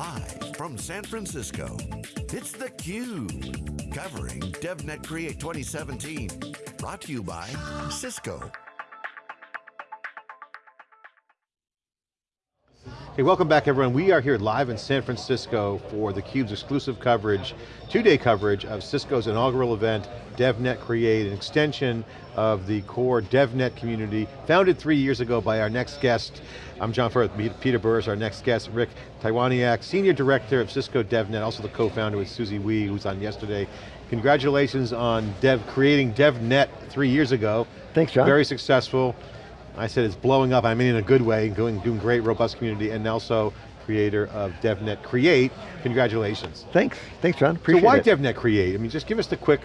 Live from San Francisco, it's theCUBE. Covering DevNet Create 2017. Brought to you by Cisco. Hey, welcome back everyone. We are here live in San Francisco for theCUBE's exclusive coverage, two-day coverage of Cisco's inaugural event, DevNet Create, an extension of the core DevNet community, founded three years ago by our next guest. I'm John Furrier, Peter Burris, our next guest, Rick Tywoniak, Senior Director of Cisco DevNet, also the co-founder with Susie Wee, who's on yesterday. Congratulations on dev, creating DevNet three years ago. Thanks, John. Very successful. I said it's blowing up, I mean in a good way, doing, doing great, robust community, and also creator of DevNet Create. Congratulations. Thanks, thanks John, appreciate So why it. DevNet Create? I mean, just give us the quick,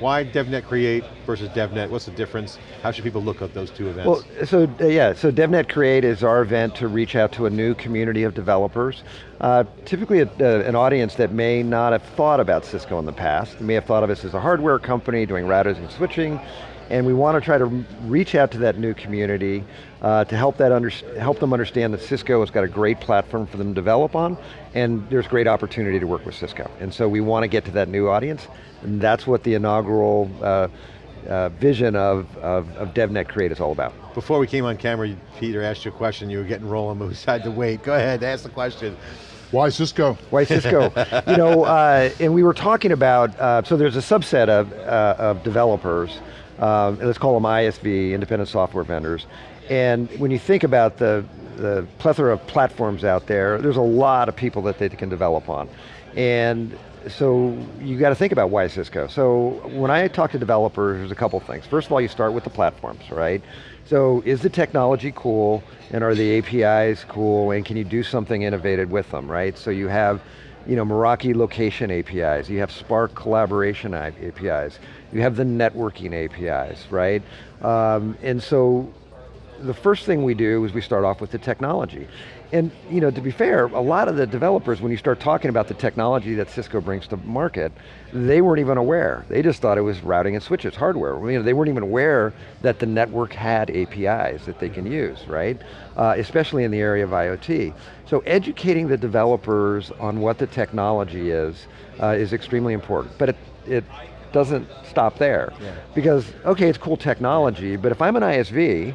why DevNet Create versus DevNet? What's the difference? How should people look at those two events? Well, so uh, yeah, so DevNet Create is our event to reach out to a new community of developers. Uh, typically a, uh, an audience that may not have thought about Cisco in the past. They may have thought of us as a hardware company doing routers and switching, and we want to try to reach out to that new community uh, to help, that under, help them understand that Cisco has got a great platform for them to develop on, and there's great opportunity to work with Cisco. And so we want to get to that new audience, and that's what the inaugural uh, uh, vision of, of, of, DevNet Create is all about. Before we came on camera, Peter asked you a question, you were getting rolling, but we decided to wait. Go ahead, ask the question. Why Cisco? Why Cisco? you know, uh, and we were talking about, uh, so there's a subset of, uh, of developers um, let's call them ISV, independent software vendors. And when you think about the, the plethora of platforms out there, there's a lot of people that they can develop on. And so you got to think about why Cisco. So when I talk to developers, there's a couple things. First of all, you start with the platforms, right? So is the technology cool, and are the APIs cool, and can you do something innovative with them, right? So you have you know, Meraki location APIs, you have Spark collaboration APIs, you have the networking APIs, right? Um, and so the first thing we do is we start off with the technology. And you know, to be fair, a lot of the developers, when you start talking about the technology that Cisco brings to market, they weren't even aware. They just thought it was routing and switches, hardware. You know, they weren't even aware that the network had APIs that they can use, right? Uh, especially in the area of IoT. So educating the developers on what the technology is, uh, is extremely important. But it, it doesn't stop there. Yeah. Because, okay, it's cool technology, but if I'm an ISV,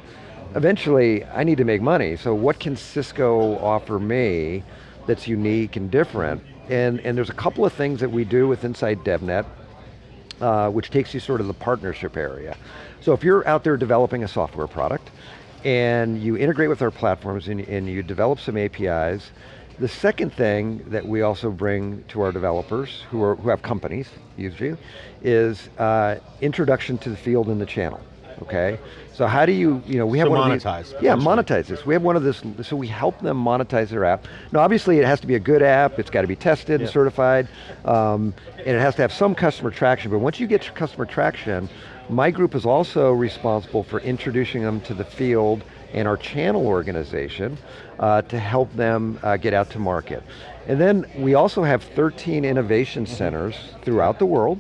eventually I need to make money, so what can Cisco offer me that's unique and different? And, and there's a couple of things that we do with inside DevNet, uh, which takes you sort of the partnership area. So if you're out there developing a software product, and you integrate with our platforms and, and you develop some APIs, the second thing that we also bring to our developers, who, are, who have companies, usually, is uh, introduction to the field and the channel okay? So how do you, you know, we have so one monetize. of these, Yeah, monetize this. We have one of this, so we help them monetize their app. Now obviously it has to be a good app, it's got to be tested yeah. and certified, um, and it has to have some customer traction, but once you get customer traction, my group is also responsible for introducing them to the field and our channel organization uh, to help them uh, get out to market. And then we also have 13 innovation centers throughout the world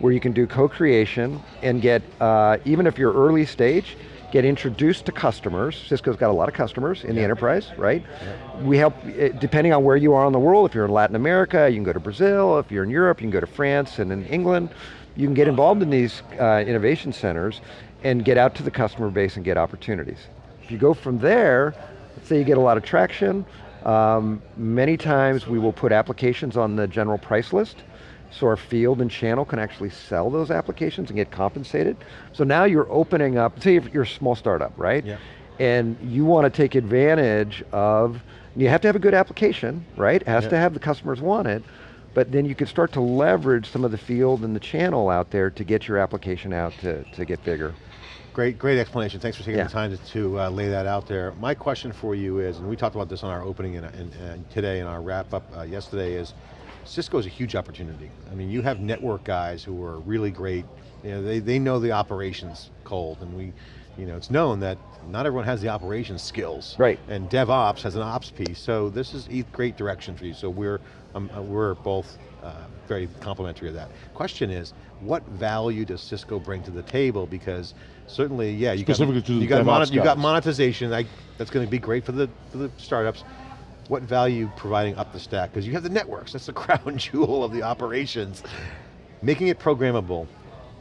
where you can do co-creation and get, uh, even if you're early stage, get introduced to customers. Cisco's got a lot of customers in yeah. the enterprise, right? Yeah. We help, eh, depending on where you are in the world, if you're in Latin America, you can go to Brazil, if you're in Europe, you can go to France and in England. You can get involved in these uh, innovation centers and get out to the customer base and get opportunities. If you go from there, let's say you get a lot of traction, um, many times we will put applications on the general price list, so our field and channel can actually sell those applications and get compensated. So now you're opening up, say you're a small startup, right? Yeah. And you want to take advantage of, you have to have a good application, right? It has yeah. to have the customers want it, but then you can start to leverage some of the field and the channel out there to get your application out to, to get bigger. Great, great explanation. Thanks for taking yeah. the time to, to uh, lay that out there. My question for you is, and we talked about this on our opening and, and, and today in our wrap up uh, yesterday is, Cisco is a huge opportunity. I mean, you have network guys who are really great. You know, they, they know the operations cold, and we, you know, it's known that not everyone has the operations skills. Right. And DevOps has an ops piece, so this is a great direction for you. So we're, um, uh, we're both uh, very complimentary of that. Question is, what value does Cisco bring to the table? Because certainly, yeah, you got, you got, you got monetization, I, that's going to be great for the, for the startups what value providing up the stack? Because you have the networks, that's the crown jewel of the operations. Making it programmable,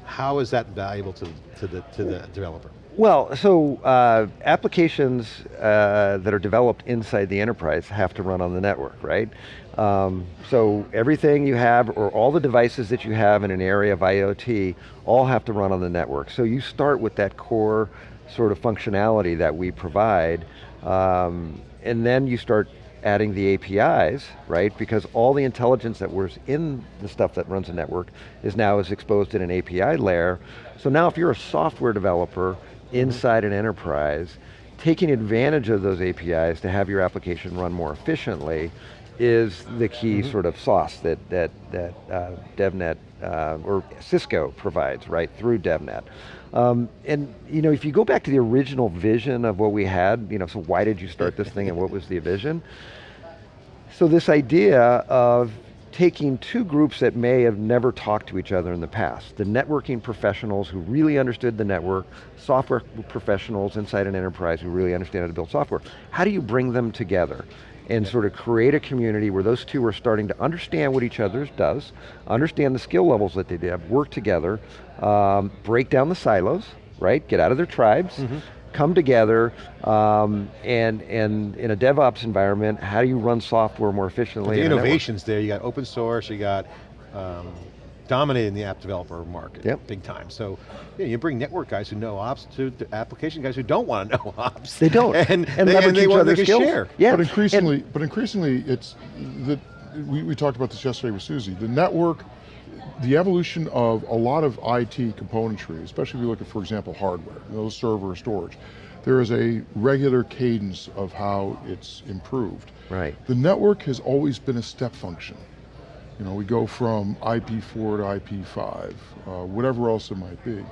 how is that valuable to, to, the, to the developer? Well, so uh, applications uh, that are developed inside the enterprise have to run on the network, right? Um, so everything you have, or all the devices that you have in an area of IoT, all have to run on the network. So you start with that core sort of functionality that we provide, um, and then you start adding the APIs, right? Because all the intelligence that was in the stuff that runs the network is now is exposed in an API layer. So now if you're a software developer inside an enterprise, taking advantage of those APIs to have your application run more efficiently is the key mm -hmm. sort of sauce that, that, that uh, DevNet, uh, or Cisco provides, right, through DevNet. Um, and you know, if you go back to the original vision of what we had, you know, so why did you start this thing and what was the vision? So this idea of taking two groups that may have never talked to each other in the past, the networking professionals who really understood the network, software professionals inside an enterprise who really understand how to build software. How do you bring them together? And sort of create a community where those two are starting to understand what each other does, understand the skill levels that they have, work together, um, break down the silos, right? Get out of their tribes, mm -hmm come together um, and, and in a DevOps environment, how do you run software more efficiently? the innovations there, you got open source, you got um, dominating the app developer market, yep. big time. So yeah, you bring network guys who know ops to, to, application guys who don't want to know ops. They don't, and, and they, and they, want, they skills. share. Yeah. But increasingly, and, but increasingly it's, the, we, we talked about this yesterday with Susie, the network the evolution of a lot of IT componentry, especially if you look at, for example, hardware, you know, server storage, there is a regular cadence of how it's improved. Right. The network has always been a step function. You know, we go from IP4 to IP5, uh, whatever else it might be.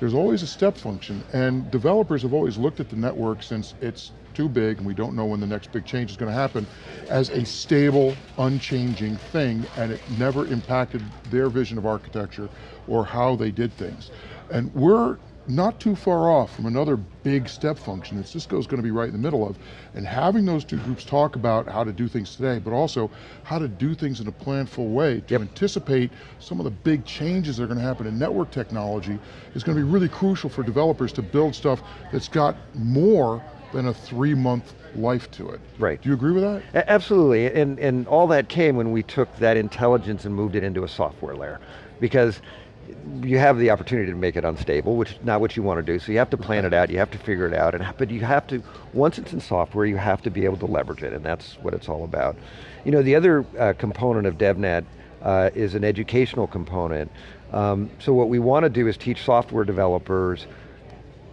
There's always a step function, and developers have always looked at the network since it's too big and we don't know when the next big change is going to happen, as a stable, unchanging thing, and it never impacted their vision of architecture or how they did things. And we're not too far off from another big step function that Cisco's going to be right in the middle of, and having those two groups talk about how to do things today, but also how to do things in a planful way to yep. anticipate some of the big changes that are going to happen in network technology is going to be really crucial for developers to build stuff that's got more than a three month life to it. Right. Do you agree with that? A absolutely, and, and all that came when we took that intelligence and moved it into a software layer. Because you have the opportunity to make it unstable, which is not what you want to do, so you have to plan it out, you have to figure it out, and, but you have to, once it's in software, you have to be able to leverage it, and that's what it's all about. You know, the other uh, component of DevNet uh, is an educational component. Um, so what we want to do is teach software developers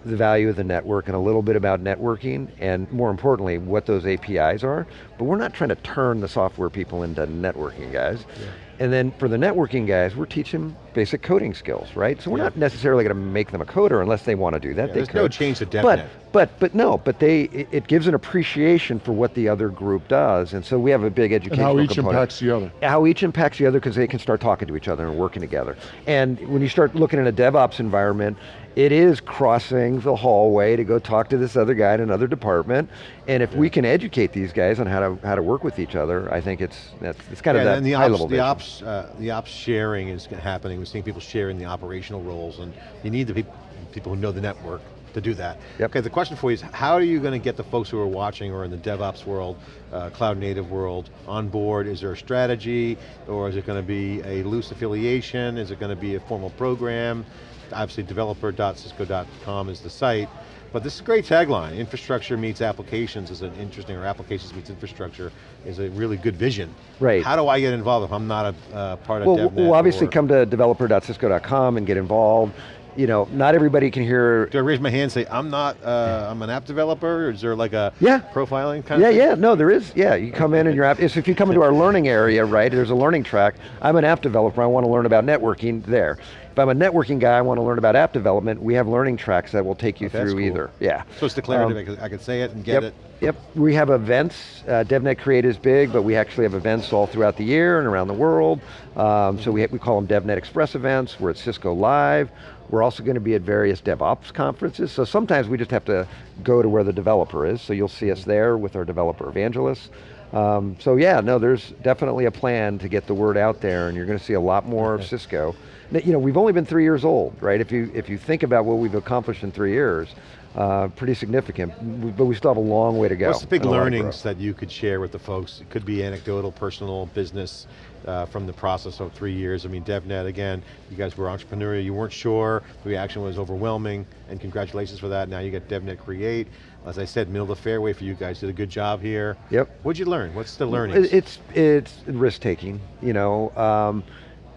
the value of the network and a little bit about networking and more importantly what those APIs are, but we're not trying to turn the software people into networking guys. Yeah. And then for the networking guys, we're teaching basic coding skills, right? So we're yeah. not necessarily going to make them a coder unless they want to do that. Yeah, they there's no change to DevNet. But, but, but no, but they, it, it, gives an appreciation for what the other group does. And so we have a big educational And how each component. impacts the other. How each impacts the other because they can start talking to each other and working together. And when you start looking in a DevOps environment, it is crossing the hallway to go talk to this other guy in another department. And if yeah. we can educate these guys on how to how to work with each other, I think it's that's it's kind yeah, of that and the high ops, level. The ops, uh, the ops sharing is happening. We're seeing people sharing the operational roles, and you need the pe people who know the network to do that. Yep. Okay, the question for you is, how are you going to get the folks who are watching or in the DevOps world, uh, cloud native world, on board? Is there a strategy, or is it going to be a loose affiliation? Is it going to be a formal program? obviously developer.cisco.com is the site, but this is a great tagline. Infrastructure meets applications is an interesting, or applications meets infrastructure is a really good vision. Right. How do I get involved if I'm not a uh, part well, of DevNet? Well, obviously come to developer.cisco.com and get involved you know, not everybody can hear. Do I raise my hand and say, I'm not, uh, I'm an app developer? Or is there like a yeah. profiling kind yeah, of Yeah, yeah, no, there is, yeah. You come in and your app, so if you come into our learning area, right, there's a learning track. I'm an app developer, I want to learn about networking there. If I'm a networking guy, I want to learn about app development, we have learning tracks that will take you oh, through cool. either, yeah. So it's declarative, um, I could say it and get yep, it. Yep, we have events, uh, DevNet Create is big, but we actually have events all throughout the year and around the world. Um, so we, we call them DevNet Express events, we're at Cisco Live, we're also going to be at various DevOps conferences, so sometimes we just have to go to where the developer is, so you'll see us there with our developer evangelists. Um, so yeah, no, there's definitely a plan to get the word out there, and you're going to see a lot more of Cisco. You know, we've only been three years old, right? If you if you think about what we've accomplished in three years, uh, pretty significant. But we still have a long way to go. What's the big and a lot of learnings that you could share with the folks? It could be anecdotal, personal, business, uh, from the process of three years. I mean, DevNet, again, you guys were entrepreneurial, you weren't sure, the reaction was overwhelming, and congratulations for that. Now you got DevNet Create. As I said, middle of the fairway for you guys, did a good job here. Yep. What'd you learn? What's the learnings? It- It's it's risk taking. You know, um,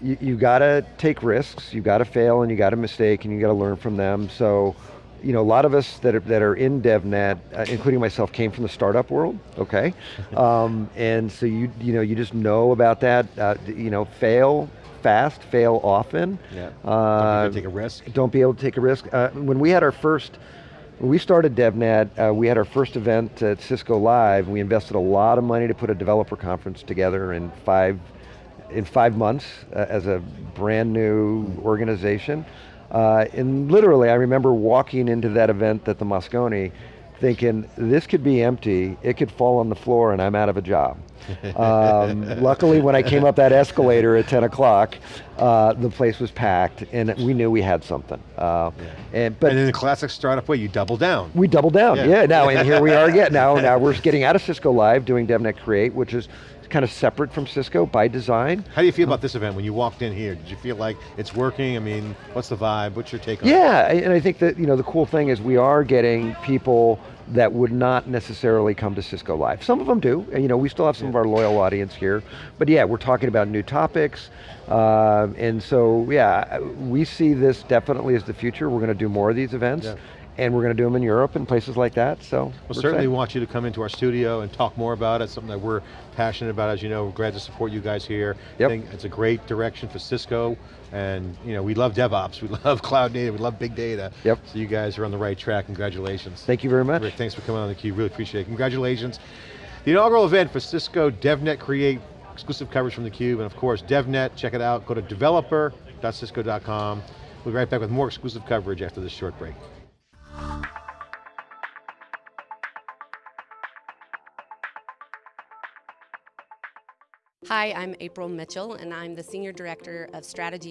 you, you got to take risks. You got to fail and you got to mistake and you got to learn from them. So, you know, a lot of us that are that are in DevNet, uh, including myself, came from the startup world. Okay, um, and so you you know you just know about that. Uh, you know, fail fast, fail often. yeah. Uh, Don't take a risk. don't be able to take a risk. Uh, when we had our first, when we started DevNet, uh, we had our first event at Cisco Live. We invested a lot of money to put a developer conference together in five, in five months uh, as a brand new organization. Uh, and literally, I remember walking into that event at the Moscone thinking, this could be empty, it could fall on the floor and I'm out of a job. Um, luckily, when I came up that escalator at 10 o'clock, uh, the place was packed and we knew we had something. Uh, and, but and in the classic startup way, you double down. we double down, Yeah. yeah. now, and here we are again. Now, now we're getting out of Cisco Live, doing DevNet Create, which is kind of separate from Cisco by design. How do you feel about this event when you walked in here? Did you feel like it's working? I mean, what's the vibe? What's your take on it? Yeah, and I think that you know the cool thing is we are getting people that would not necessarily come to Cisco Live. Some of them do, and you know we still have some of our loyal audience here. But yeah, we're talking about new topics, uh, and so yeah, we see this definitely as the future. We're going to do more of these events, Yeah. And we're going to do them in Europe and places like that. So Well, certainly excited. want you to come into our studio and talk more about it, something that we're passionate about, as you know, we're glad to support you guys here. Yep. I think it's a great direction for Cisco, and you know, we love DevOps, we love cloud native, we love big data. Yep. So you guys are on the right track, congratulations. Thank you very much. Rick, thanks for coming on the theCUBE, really appreciate it. Congratulations. The inaugural event for Cisco DevNet Create, exclusive coverage from theCUBE, and of course, DevNet, check it out, go to developer.cisco.com. We'll be right back with more exclusive coverage after this short break. Hi, I'm April Mitchell, and I'm the Senior Director of Strategy